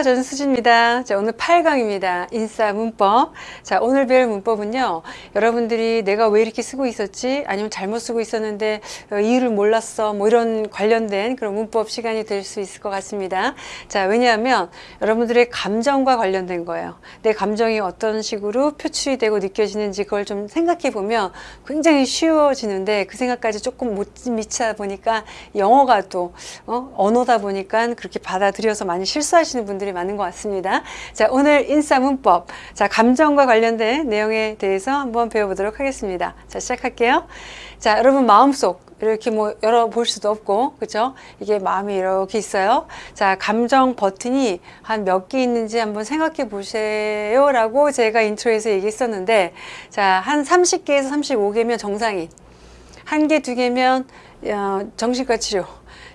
안녕하십니까 저는 수지입니다. 자 오늘 8강입니다. 인싸 문법. 자 오늘 배울 문법은요 여러분들이 내가 왜 이렇게 쓰고 있었지? 아니면 잘못 쓰고 있었는데 어, 이유를 몰랐어? 뭐 이런 관련된 그런 문법 시간이 될 수 있을 것 같습니다. 자 왜냐하면 여러분들의 감정과 관련된 거예요. 내 감정이 어떤 식으로 표출이 되고 느껴지는지 그걸 좀 생각해 보면 굉장히 쉬워지는데 그 생각까지 조금 못 미치다 보니까 영어가 또 어? 언어다 보니까 그렇게 받아들여서 많이 실수하시는 분들이 많은 것 같습니다. 자, 오늘 인싸 문법. 자, 감정과 관련된 내용에 대해서 한번 배워보도록 하겠습니다. 자, 시작할게요. 자, 여러분 마음속 이렇게 뭐 열어볼 수도 없고 그죠 이게 마음이 이렇게 있어요 자 감정 버튼이 한 몇 개 있는지 한번 생각해 보세요 라고 제가 intro에서 얘기했었는데 자한 30개에서 35개면 정상인 한 개 두 개면 어, 정신과 치료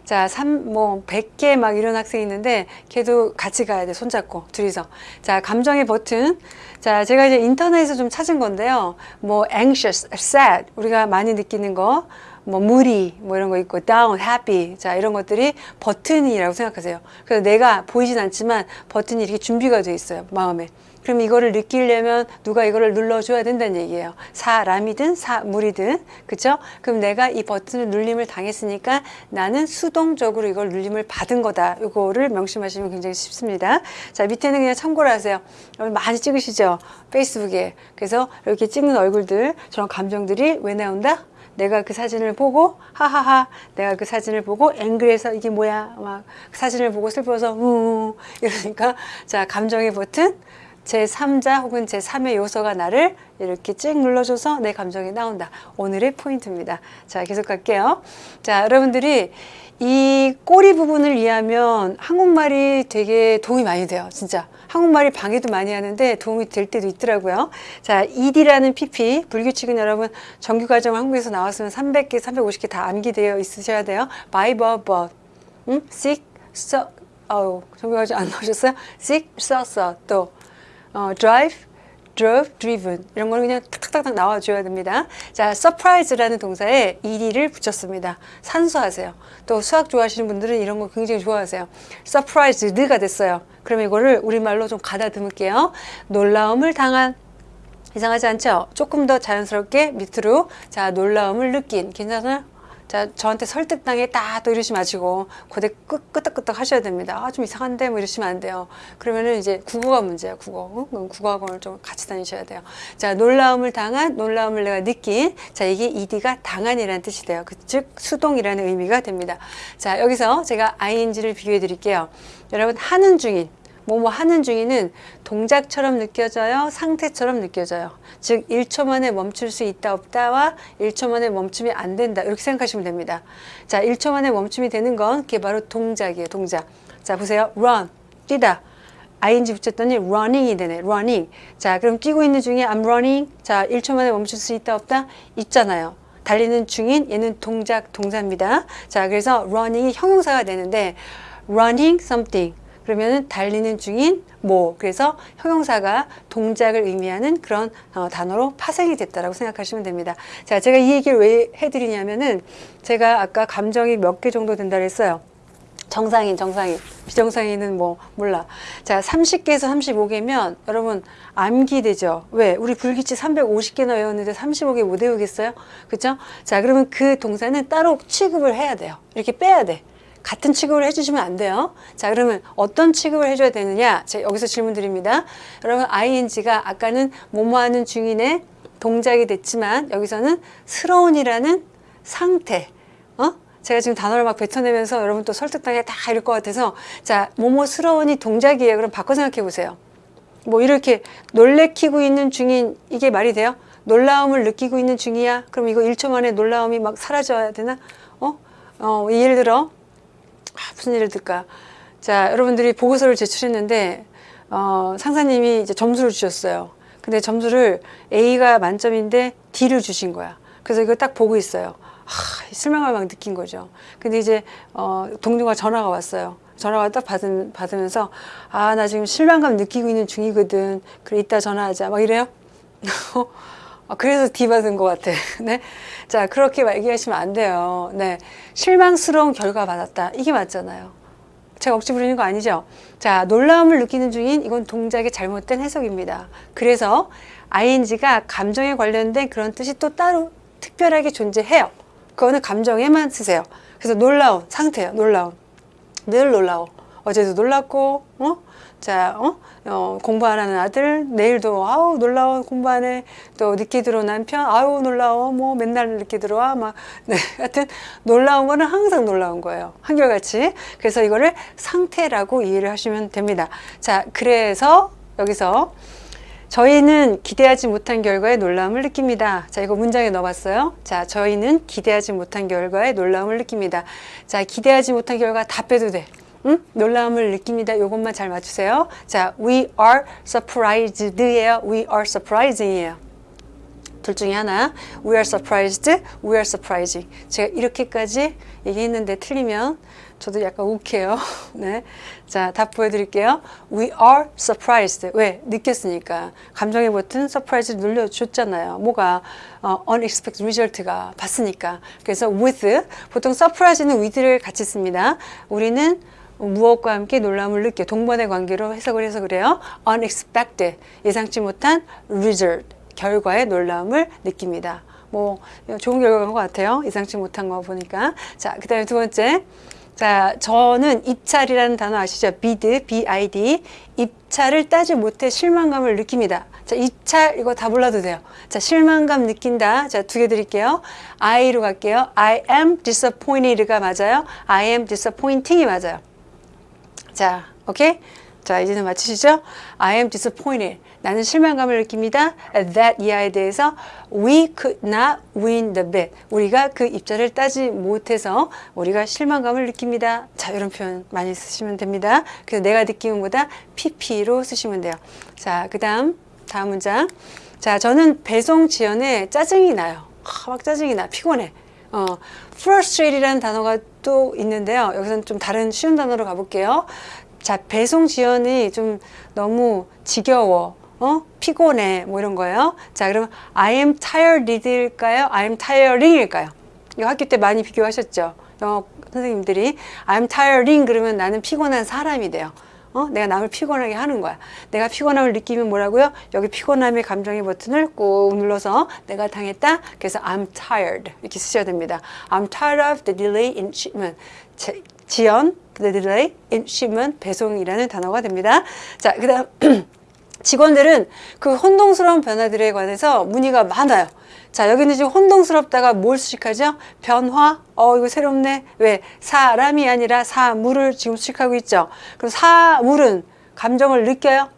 자, 3, 뭐, 100개 막 이런 학생이 있는데, 걔도 같이 가야 돼. 손잡고, 둘이서. 자, 감정의 버튼. 자, 제가 이제 인터넷에서 좀 찾은 건데요. 뭐, anxious, sad. 우리가 많이 느끼는 거. 뭐, moody, 뭐 이런 거 있고, down, happy. 자, 이런 것들이 버튼이라고 생각하세요. 그래서 내가 보이진 않지만 버튼이 이렇게 준비가 돼 있어요. 마음에. 그럼 이거를 느끼려면 누가 이거를 눌러줘야 된다는 얘기예요. 사람이든 사물이든 그쵸? 그럼 내가 이 버튼을 눌림을 당했으니까 나는 수동적으로 이걸 눌림을 받은 거다. 이거를 명심하시면 굉장히 쉽습니다. 자 밑에는 그냥 참고를 하세요. 여러분 많이 찍으시죠? 페이스북에. 그래서 이렇게 찍는 얼굴들 저런 감정들이 왜 나온다? 내가 그 사진을 보고 하하하 내가 그 사진을 보고 앵글에서 이게 뭐야 막그 사진을 보고 슬퍼서 우 이러니까 자 감정의 버튼 제3자 혹은 제3의 요소가 나를 이렇게 찍 눌러줘서 내 감정이 나온다. 오늘의 포인트입니다. 자, 계속 갈게요. 자, 여러분들이 이 꼬리 부분을 이해하면 한국말이 되게 도움이 많이 돼요. 진짜. 한국말이 방해도 많이 하는데 도움이 될 때도 있더라고요. 자, ED라는 PP, 불규칙은 여러분 정규과정 한국에서 나왔으면 300개, 350개 다 암기되어 있으셔야 돼요. by, but, but. 응? sick, so, 어우, 정규과정 안 나오셨어요? sick, so, so, 또. 어, drive, drove, driven 이런 거는 그냥 탁탁탁 나와줘야 됩니다. 자, surprise라는 동사에 ed를 붙였습니다. 산수하세요. 또 수학 좋아하시는 분들은 이런 거 굉장히 좋아하세요. surprised가 됐어요. 그럼 이거를 우리말로 좀 가다듬을게요. 놀라움을 당한 이상하지 않죠? 조금 더 자연스럽게 밑으로 자 놀라움을 느낀 괜찮아요? 자, 저한테 설득당했다 또 이러지 마시고 고대 끄, 끄덕끄덕 하셔야 됩니다. 아, 좀 이상한데 뭐 이러시면 안 돼요. 그러면은 이제 국어가 문제야, 국어. 응? 국어학원을 좀 같이 다니셔야 돼요. 자, 놀라움을 당한, 놀라움을 내가 느낀. 자, 이게 ed가 당한이라는 뜻이 돼요. 그, 즉, 수동이라는 의미가 됩니다. 자, 여기서 제가 ing를 비교해 드릴게요. 여러분, 하는 중인. 뭐뭐 하는 중에는 동작처럼 느껴져요? 상태처럼 느껴져요? 즉 1초 만에 멈출 수 있다 없다와 1초 만에 멈춤이 안 된다 이렇게 생각하시면 됩니다. 자 1초 만에 멈춤이 되는 건 그게 바로 동작이에요. 동작. 자 보세요. run 뛰다. ing 붙였더니 running이 되네. running. 자 그럼 뛰고 있는 중에 I'm running. 자 1초 만에 멈출 수 있다 없다? 있잖아요. 달리는 중인 얘는 동작 동사입니다. 자 그래서 running이 형용사가 되는데 running something 그러면은 달리는 중인 뭐 그래서 형용사가 동작을 의미하는 그런 어, 단어로 파생이 됐다라고 생각하시면 됩니다. 자, 제가 이 얘기를 왜 해드리냐면은 제가 아까 감정이 몇 개 정도 된다 그랬어요. 정상인, 정상인, 비정상인은 뭐 몰라. 자, 30개에서 35개면 여러분 암기 되죠. 왜? 우리 불규칙 350개나 외웠는데 35개 못 외우겠어요? 그죠? 자, 그러면 그 동사는 따로 취급을 해야 돼요. 이렇게 빼야 돼. 같은 취급을 해주시면 안 돼요. 자, 그러면 어떤 취급을 해줘야 되느냐? 제가 여기서 질문 드립니다. 여러분, ing가 아까는 뭐뭐 하는 중인의 동작이 됐지만 여기서는 스러운이라는 상태. 어? 제가 지금 단어를 막 뱉어내면서 여러분 또 설득당해 다 이럴 것 같아서 자, 뭐뭐스러운이 동작이에요. 그럼 바꿔 생각해 보세요. 뭐 이렇게 놀래키고 있는 중인 이게 말이 돼요? 놀라움을 느끼고 있는 중이야? 그럼 이거 1초 만에 놀라움이 막 사라져야 되나? 어? 어, 예를 들어 아, 무슨 일을 들까? 자, 여러분들이 보고서를 제출했는데 어, 상사님이 이제 점수를 주셨어요. 근데 점수를 A가 만점인데 D를 주신 거야. 그래서 이걸 딱 보고 있어요. 하, 실망을 막 느낀 거죠. 근데 이제 어, 동료가 전화가 왔어요. 전화가 딱 받은, 받으면서 아 나 지금 실망감 느끼고 있는 중이거든. 그래 이따 전화하자. 막 이래요. 아, 그래서 받은 것 같아. 네. 자, 그렇게 얘기하시면 안 돼요. 네. 실망스러운 결과 받았다. 이게 맞잖아요. 제가 억지 부리는 거 아니죠? 자, 놀라움을 느끼는 중인 이건 동작의 잘못된 해석입니다. 그래서 ing가 감정에 관련된 그런 뜻이 또 따로 특별하게 존재해요. 그거는 감정에만 쓰세요. 그래서 놀라운 상태예요. 놀라운. 늘 놀라워. 어제도 놀랐고, 어? 자, 어? 어, 공부하라는 아들, 내일도, 아우, 놀라워, 공부하네. 또, 늦게 들어온 남편, 아우, 놀라워. 뭐, 맨날 늦게 들어와. 막, 네. 하여튼, 놀라운 거는 항상 놀라운 거예요. 한결같이. 그래서 이거를 상태라고 이해를 하시면 됩니다. 자, 그래서, 여기서, 저희는 기대하지 못한 결과에 놀라움을 느낍니다. 자, 이거 문장에 넣어봤어요. 자, 저희는 기대하지 못한 결과에 놀라움을 느낍니다. 자, 기대하지 못한 결과 다 빼도 돼. 응? 놀라움을 느낍니다. 이것만 잘 맞추세요. 자, we are surprised예요. we are surprising이에요. 둘 중에 하나. we are surprised, we are surprising. 제가 이렇게까지 얘기했는데 틀리면 저도 약간 욱해요. 네. 자, 답 보여드릴게요. We are surprised. 왜? 느꼈으니까. 감정의 버튼 surprise 눌러줬잖아요. 뭐가? 어, unexpected result가 봤으니까. 그래서 with. 보통 surprise는 with를 같이 씁니다. 우리는 무엇과 함께 놀람을 느껴 동반의 관계로 해석을 해서 그래요. unexpected 예상치 못한 result 결과에 놀라움을 느낍니다. 뭐 좋은 결과인 것 같아요. 예상치 못한 거 보니까. 자, 그 다음에 두 번째. 자, 저는 입찰이라는 단어 아시죠? bid, bid. 입찰을 따지 못해 실망감을 느낍니다. 자, 입찰 이거 다 몰라도 돼요. 자, 실망감 느낀다. 자, 두 개 드릴게요. I로 갈게요. I am disappointed가 맞아요. I am disappointing이 맞아요. 자, 오케이? 자, 이제는 맞히시죠? I am disappointed. 나는 실망감을 느낍니다. That 이하에 대해서 we could not win the bid. 우리가 그 입자를 따지 못해서 우리가 실망감을 느낍니다. 자, 이런 표현 많이 쓰시면 됩니다. 그래서 내가 느끼는 보다 pp로 쓰시면 돼요. 자, 그 다음, 다음 문장. 자, 저는 배송 지연에 짜증이 나요. 아, 막 짜증이 나. 피곤해. 어, frustrated이라는 단어가 또 있는데요. 여기서는 좀 다른 쉬운 단어로 가볼게요. 자, 배송 지연이 좀 너무 지겨워. 어? 피곤해. 뭐 이런 거예요. 자, 그러면 I am tired일까요? I am tiring일까요? 이거 학교 때 많이 비교하셨죠? 영어 선생님들이 I am tiring 그러면 나는 피곤한 사람이 돼요. 어? 내가 남을 피곤하게 하는 거야. 내가 피곤함을 느끼면 뭐라고요? 여기 피곤함의 감정의 버튼을 꾹 눌러서 내가 당했다. 그래서 I'm tired 이렇게 쓰셔야 됩니다. I'm tired of the delay in shipment. 제, 지연, the delay in shipment 배송이라는 단어가 됩니다. 자, 그 다음 직원들은 그 혼동스러운 변화들에 관해서 문의가 많아요. 자, 여기는 지금 혼동스럽다가 뭘 수식하죠? 변화? 어, 이거 새롭네. 왜? 사람이 아니라 사물을 지금 수식하고 있죠. 그럼 사물은 감정을 느껴요?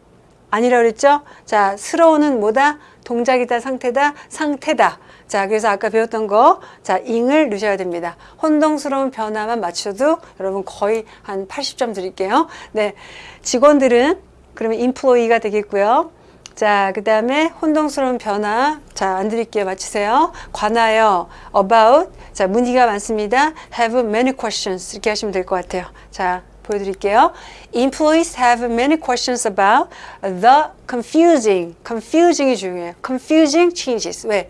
아니라 그랬죠? 자, 스러운은 뭐다? 동작이다, 상태다, 상태다. 자, 그래서 아까 배웠던 거, 자, 잉을 넣으셔야 됩니다. 혼동스러운 변화만 맞춰도 여러분 거의 한 80점 드릴게요. 네. 직원들은 그러면 인플로이가 되겠고요. 자, 그 다음에 혼동스러운 변화. 자, 안 드릴게요. 맞히세요. 관하여, about. 자, 문의가 많습니다. have many questions. 이렇게 하시면 될 것 같아요. 자, 보여드릴게요. Employees have many questions about the confusing. confusing이 중요해요. confusing changes. 왜?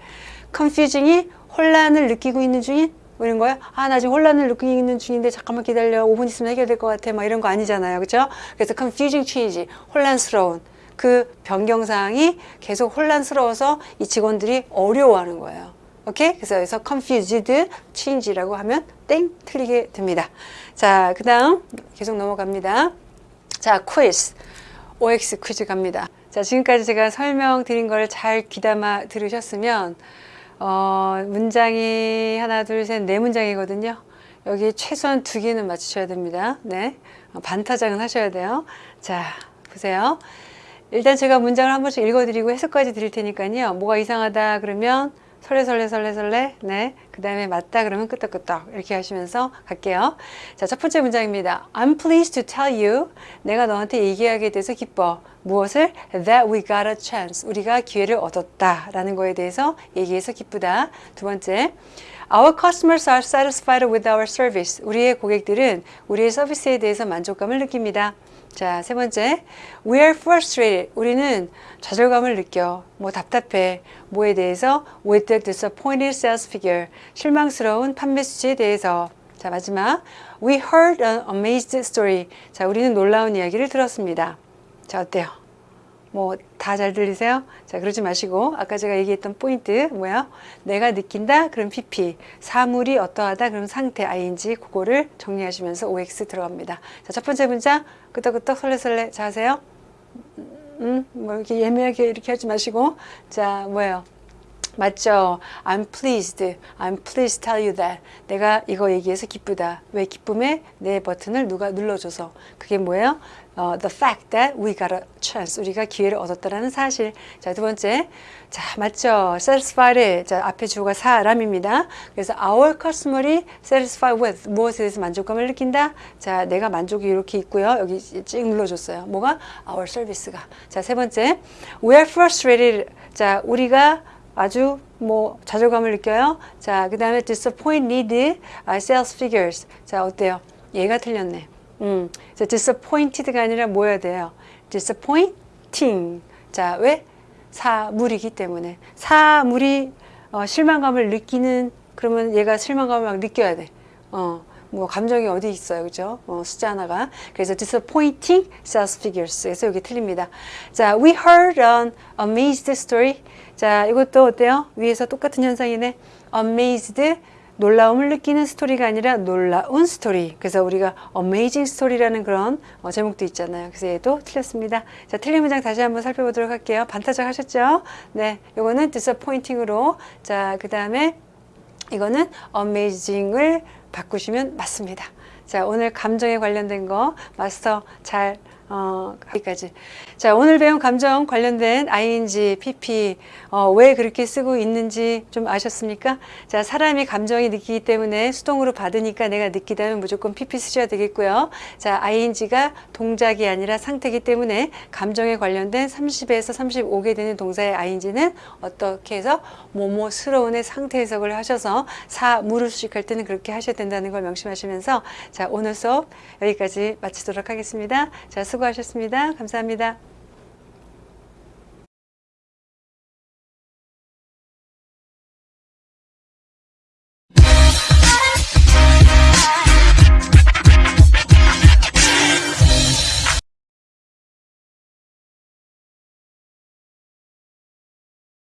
confusing이 혼란을 느끼고 있는 중인 뭐 이런 거야? 아, 나 지금 혼란을 느끼고 있는 중인데 잠깐만 기다려. 5분 있으면 해결될 것 같아. 막 이런 거 아니잖아요. 그죠? 그래서 confusing change. 혼란스러운. 그 변경 사항이 계속 혼란스러워서 이 직원들이 어려워하는 거예요. 오케이? 그래서 여기서 confused change라고 하면 땡 틀리게 됩니다. 자, 그 다음 계속 넘어갑니다. 자, quiz. OX 퀴즈 갑니다. 자, 지금까지 제가 설명드린 걸 잘 귀담아 들으셨으면 어, 문장이 하나, 둘, 셋, 네 문장이거든요. 여기 최소한 두 개는 맞추셔야 됩니다. 네. 어, 반타작은 하셔야 돼요. 자, 보세요. 일단 제가 문장을 한 번씩 읽어드리고 해석까지 드릴 테니까요. 뭐가 이상하다 그러면 설레 설레 설레 설레 네. 그 다음에 맞다 그러면 끄떡끄떡 이렇게 하시면서 갈게요. 자, 첫 번째 문장입니다. I'm pleased to tell you 내가 너한테 얘기하게 돼서 기뻐. 무엇을? That we got a chance. 우리가 기회를 얻었다 라는 거에 대해서 얘기해서 기쁘다. 두 번째 Our customers are satisfied with our service. 우리의 고객들은 우리의 서비스에 대해서 만족감을 느낍니다. 자, 세 번째. We are frustrated. 우리는 좌절감을 느껴. 뭐 답답해. 뭐에 대해서? With the disappointed sales figure. 실망스러운 판매 수치에 대해서. 자, 마지막. We heard an amazing story. 자, 우리는 놀라운 이야기를 들었습니다. 자, 어때요? 뭐 다 잘 들리세요? 자 그러지 마시고 아까 제가 얘기했던 포인트 뭐야? 내가 느낀다 그럼 PP 사물이 어떠하다 그럼 상태 ing 그거를 정리하시면서 OX 들어갑니다. 자첫 번째 문장 끄덕끄덕 설레설레 자 하세요. 음, 뭐 이렇게 예매하게 이렇게 하지 마시고 자 뭐예요? 맞죠? I'm pleased. I'm pleased to tell you that. 내가 이거 얘기해서 기쁘다. 왜 기쁨에 내 버튼을 누가 눌러줘서. 그게 뭐예요? 어, the fact that we got a chance. 우리가 기회를 얻었다라는 사실. 자, 두 번째. 자, 맞죠? satisfied. 자, 앞에 주어가 사람입니다. 그래서 our customer이 satisfied with. 무엇에 대해서 만족감을 느낀다? 자, 내가 만족이 이렇게 있고요. 여기 찍 눌러줬어요. 뭐가? our service가. 자, 세 번째. we are frustrated. 자, 우리가 아주 뭐 좌절감을 느껴요. 자, 그 다음에 disappointed uh, sales figures. 자, 어때요? 얘가 틀렸네. 음, 자, disappointed가 아니라 뭐야 돼요? disappointing. 자, 왜? 사물이기 때문에. 사물이 어, 실망감을 느끼는, 그러면 얘가 실망감을 막 느껴야 돼. 어, 뭐 감정이 어디 있어요, 그죠? 어, 숫자 하나가. 그래서 disappointing sales figures. 그래서 여기 틀립니다. 자, we heard an amazed story. 자, 이것도 어때요? 위에서 똑같은 현상이네. amazed 놀라움을 느끼는 스토리가 아니라 놀라운 스토리. 그래서 우리가 amazing story라는 그런 어, 제목도 있잖아요. 그래서 얘도 틀렸습니다. 자, 틀린 문장 다시 한번 살펴보도록 할게요. 반타작 하셨죠? 네, 요거는 disappointing으로. 자, 그 다음에 이거는 amazing을 바꾸시면 맞습니다. 자, 오늘 감정에 관련된 거 마스터 잘 어, 여기까지. 자, 오늘 배운 감정 관련된 ing, pp, 어, 왜 그렇게 쓰고 있는지 좀 아셨습니까? 자, 사람이 감정이 느끼기 때문에 수동으로 받으니까 내가 느끼다면 무조건 pp 쓰셔야 되겠고요. 자, ing가 동작이 아니라 상태이기 때문에 감정에 관련된 30에서 35개 되는 동사의 ing는 어떻게 해서 뭐뭐스러운의 상태 해석을 하셔서 사, 무를 수식할 때는 그렇게 하셔야 된다는 걸 명심하시면서 자, 오늘 수업 여기까지 마치도록 하겠습니다. 자, 수고하셨습니다. 감사합니다.